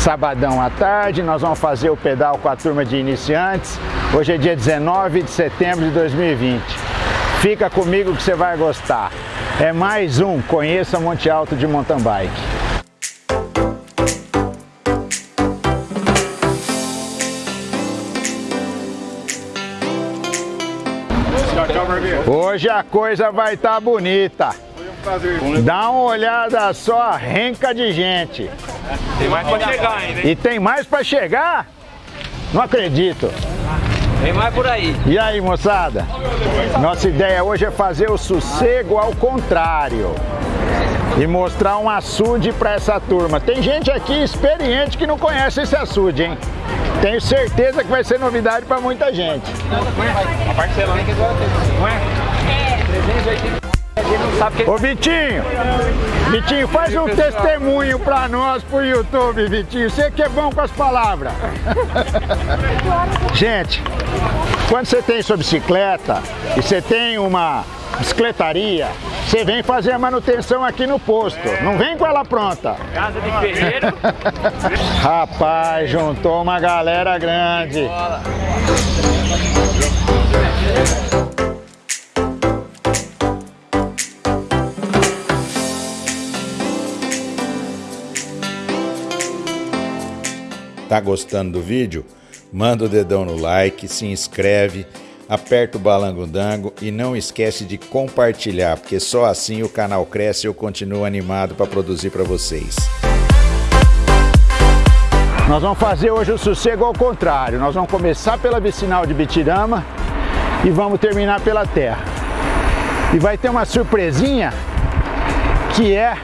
sabadão à tarde, nós vamos fazer o pedal com a turma de iniciantes. Hoje é dia 19 de setembro de 2020. Fica comigo que você vai gostar. É mais um Conheça Monte Alto de Mountain Bike. Hoje a coisa vai estar tá bonita. Dá uma olhada só renca de gente. Tem mais para chegar ainda, hein? E tem mais para chegar? Não acredito. Tem mais por aí. E aí, moçada? Nossa ideia hoje é fazer o sossego ao contrário e mostrar um açude para essa turma. Tem gente aqui experiente que não conhece esse açude, hein? Tenho certeza que vai ser novidade para muita gente. A que agora tem, não é? É. 380. Ô Vitinho, Vitinho, faz um testemunho pra nós pro YouTube, Vitinho. Você que é bom com as palavras. Gente, quando você tem sua bicicleta e você tem uma bicicletaria, você vem fazer a manutenção aqui no posto. Não vem com ela pronta. Casa de ferreiro. Rapaz, juntou uma galera grande. Tá gostando do vídeo? Manda o dedão no like, se inscreve, aperta o balango-dango e não esquece de compartilhar, porque só assim o canal cresce e eu continuo animado para produzir para vocês. Nós vamos fazer hoje o sossego ao contrário. Nós vamos começar pela vicinal de Bitirama e vamos terminar pela terra. E vai ter uma surpresinha que é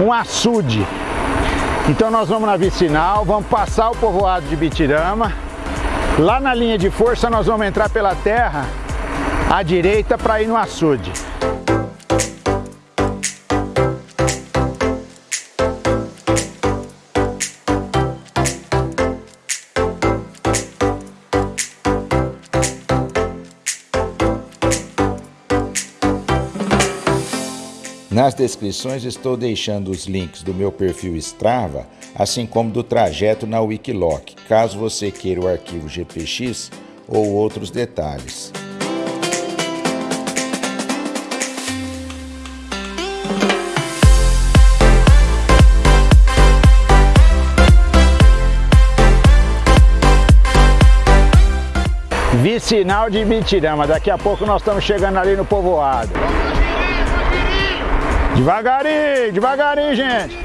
um açude. Então nós vamos na vicinal, vamos passar o povoado de Bitirama. Lá na linha de força nós vamos entrar pela terra à direita para ir no açude. Nas descrições estou deixando os links do meu perfil Strava, assim como do trajeto na Wikiloc, caso você queira o arquivo GPX ou outros detalhes. Vicinal de Bitirama, daqui a pouco nós estamos chegando ali no povoado. Devagarinho, devagarinho, gente.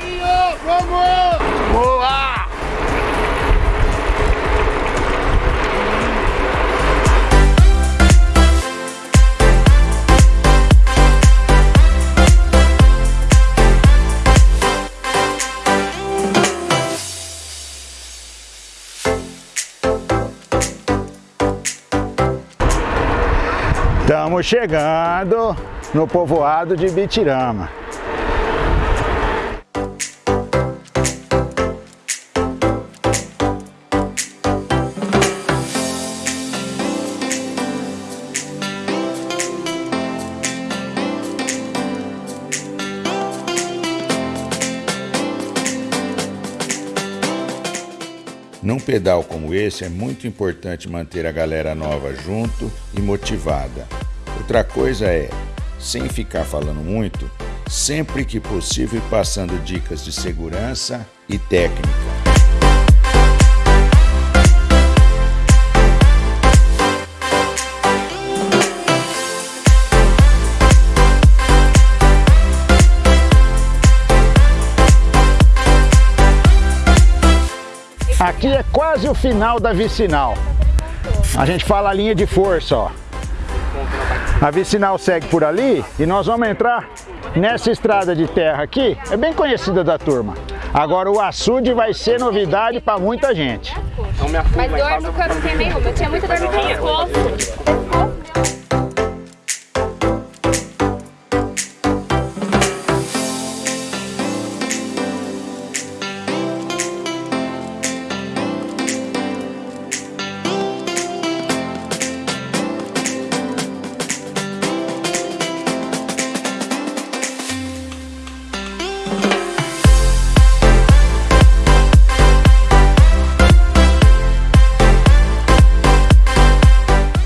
Vamos! Boa! Estamos chegando no povoado de Bitirama. Num pedal como esse é muito importante manter a galera nova junto e motivada. Outra coisa é, sem ficar falando muito, sempre que possível passando dicas de segurança e técnica. Quase o final da vicinal. A gente fala a linha de força, ó. A vicinal segue por ali e nós vamos entrar nessa estrada de terra aqui. É bem conhecida da turma. Agora o açude vai ser novidade para muita gente. Mas dor nunca não tem nenhuma. Eu tinha muita dor no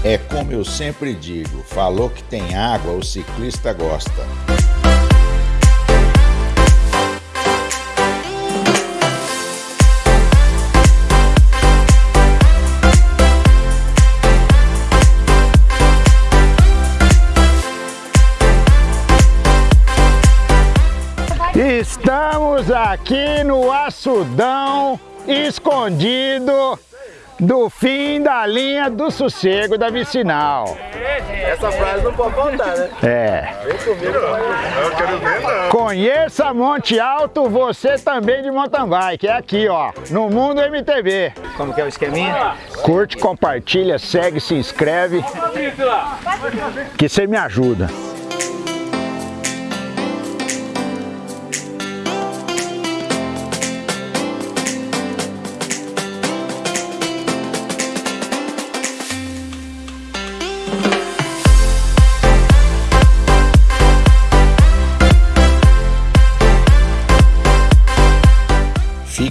pescoço. sempre digo, falou que tem água, o ciclista gosta. Estamos aqui no açudão escondido do fim da linha do sossego da vicinal. Essa frase não pode faltar, né? É. Vem comigo, Eu quero ver, não. Conheça Monte Alto, você também de mountain bike. É aqui, ó, no Mundo MTV. Como que é o esqueminha? Curte, compartilha, segue, se inscreve, que você me ajuda.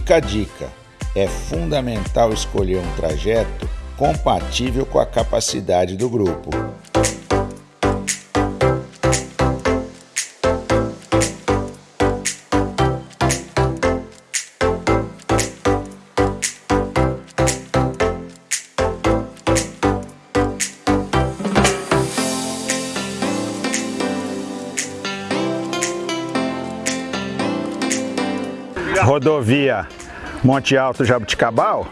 Fica a dica: é fundamental escolher um trajeto compatível com a capacidade do grupo. Rodovia Monte Alto Jabuticabal,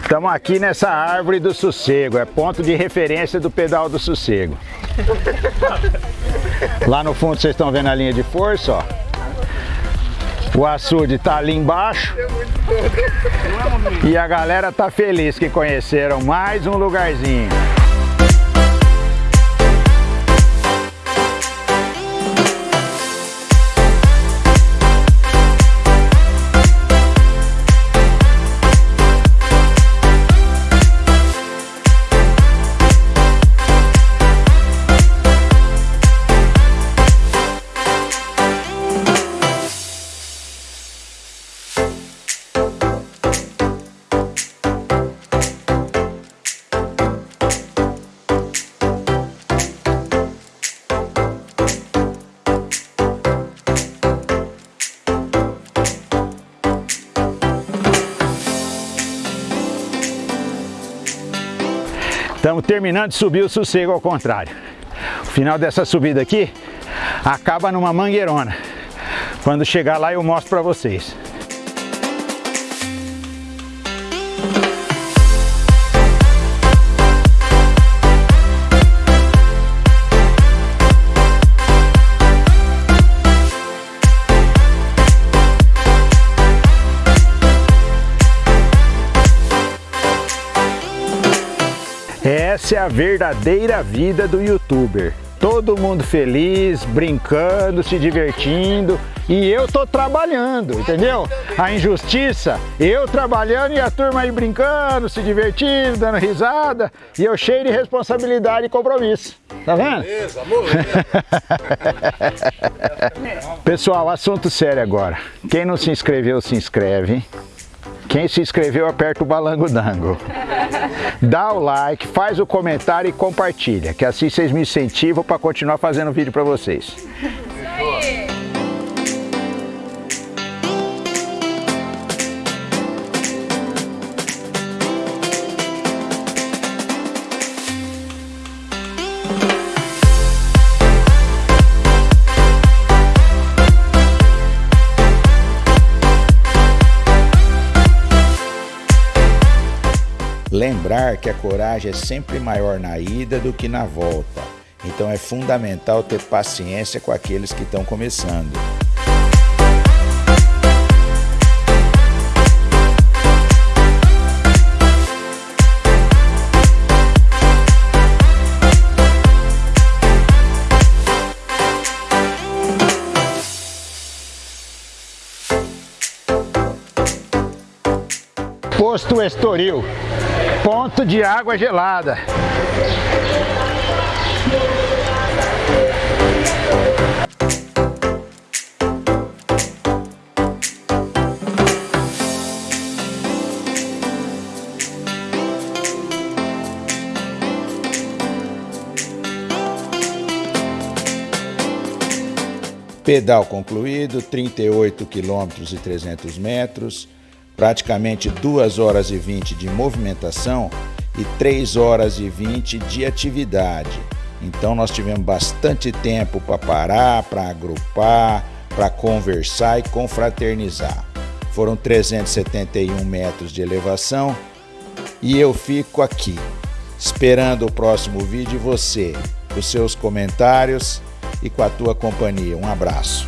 estamos aqui nessa árvore do sossego, é ponto de referência do pedal do sossego. Lá no fundo vocês estão vendo a linha de força, ó. O açude está ali embaixo. E a galera tá feliz que conheceram mais um lugarzinho. Estamos terminando de subir o sossego ao contrário. O final dessa subida aqui acaba numa mangueirona. Quando chegar lá eu mostro para vocês. Essa é a verdadeira vida do youtuber. Todo mundo feliz, brincando, se divertindo e eu tô trabalhando, entendeu? A injustiça, eu trabalhando e a turma aí brincando, se divertindo, dando risada e eu cheio de responsabilidade e compromisso. Tá vendo? Beleza, amor. Pessoal, assunto sério agora. Quem não se inscreveu, se inscreve. Quem se inscreveu, aperta o balango-dango. Dá o like, faz o comentário e compartilha, que assim vocês me incentivam para continuar fazendo vídeo para vocês. Lembrar que a coragem é sempre maior na ida do que na volta, então é fundamental ter paciência com aqueles que estão começando. Posto Estoril, ponto de água gelada. Pedal concluído, 38 km e 300 metros, praticamente 2 horas e 20 de movimentação e 3 horas e 20 de atividade. Então nós tivemos bastante tempo para parar, para agrupar, para conversar e confraternizar. Foram 371 metros de elevação e eu fico aqui, esperando o próximo vídeo e você, os seus comentários e com a tua companhia. Um abraço.